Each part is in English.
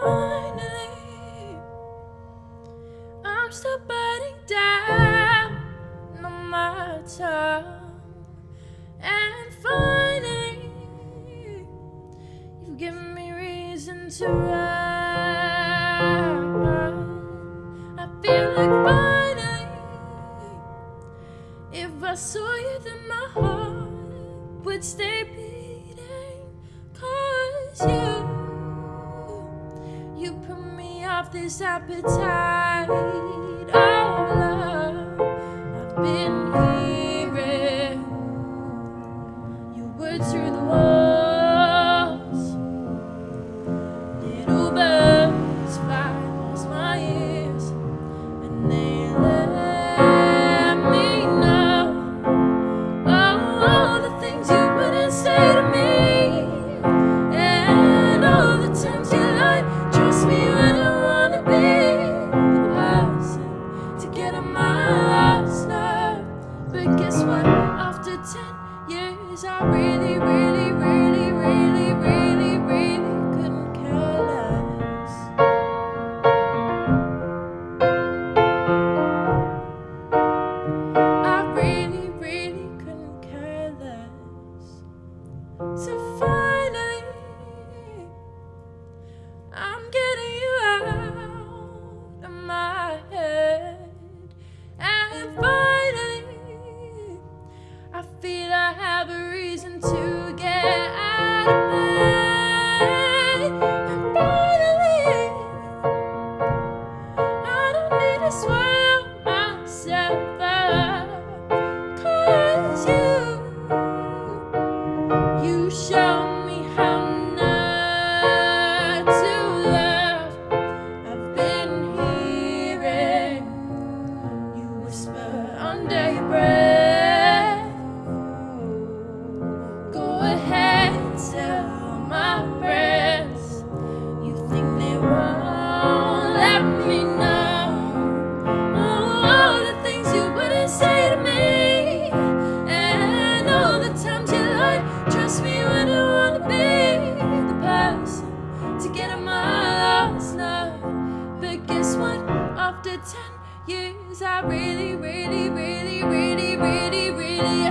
Finally, I'm still burning down on my tongue. And finally, you've me reason to run. I feel like finally, if I saw you, then my heart would stay beating. This appetite. So finally,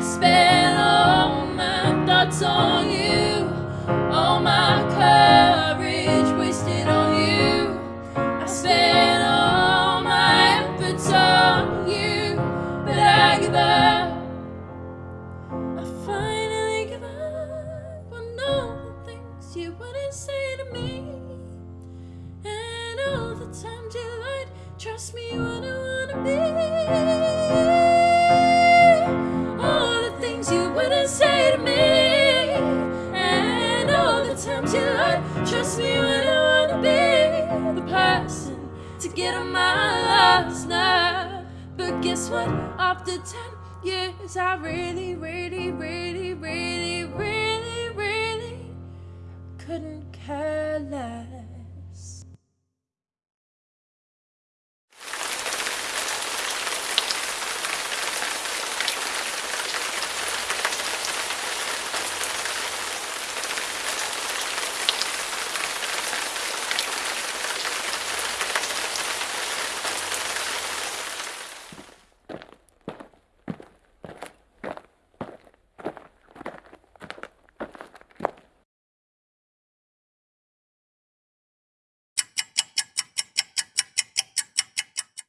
spent all my thoughts on you, all my courage wasted on you. I spent all my efforts on you, but I give up. I finally give up on all the things you wouldn't say to me, and all the times you lied. Trust me when I wanna get on my last nerve. But guess what? After 10 years, I really, really, really, really, really, really couldn't care